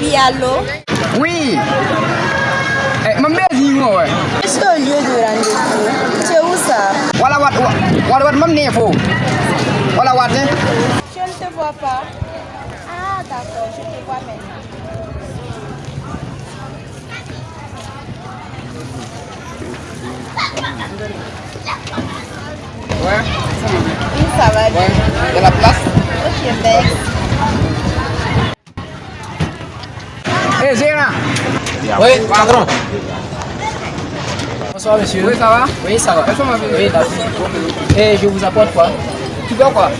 Oui, allô Oui. Eh, ma mère dit moi. Je suis au lieu de rendez-vous? Es où ça? Voilà mam fo. Voilà what ne. Je ne te vois pas. Ah, d'accord, je te vois maintenant. Ouais. Oui, ça va bien. Ouais. De la place. Ok, merci. Eh, Zéna. Oui, patron. Bonsoir, monsieur. Oui, ça va? Oui, ça va. Oui, d'accord. Et je vous apporte quoi? Tu veux quoi?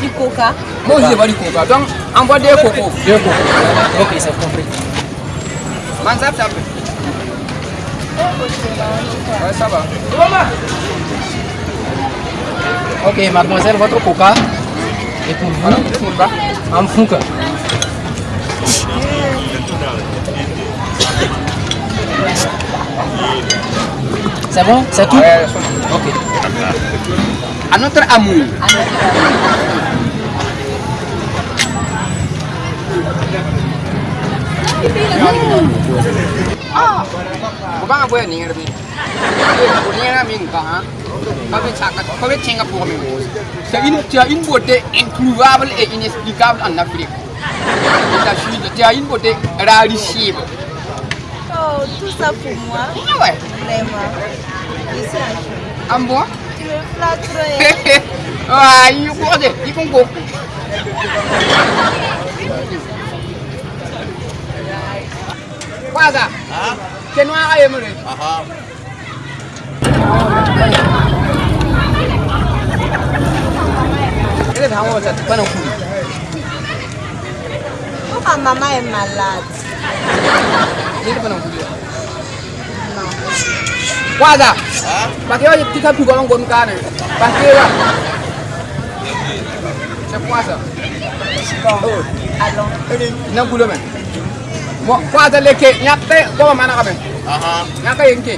Du coca Moi aussi, j'ai pas du coca. Donc, envoie des cocos. Deux cocos. Ok, c'est compris. Man, ça, ça. Ouais, ça va. Ok, mademoiselle, votre coca. Et pour vous, en fouque. C'est bon C'est tout Ouais, Ok. à notre amour. Ah, ni ha. C'est une, tu as une beauté introuvable et inexplicable en Afrique. As, tu as une beauté rarissime. Oh, tout ça pour moi Ah ouais, Vraiment. Je suis enchantée. en bon? Tu me kok. Kwanza, kenwa aye mure. Ile ta hawo ta bana ku. Pourquoi maman est malade? Wada. Pakai aja tiga puluh golong gonkan. Pakai ya. Sepuasa. Mau kuasa leke nyate, kau mana kabin, Aha. Nyate yang ke.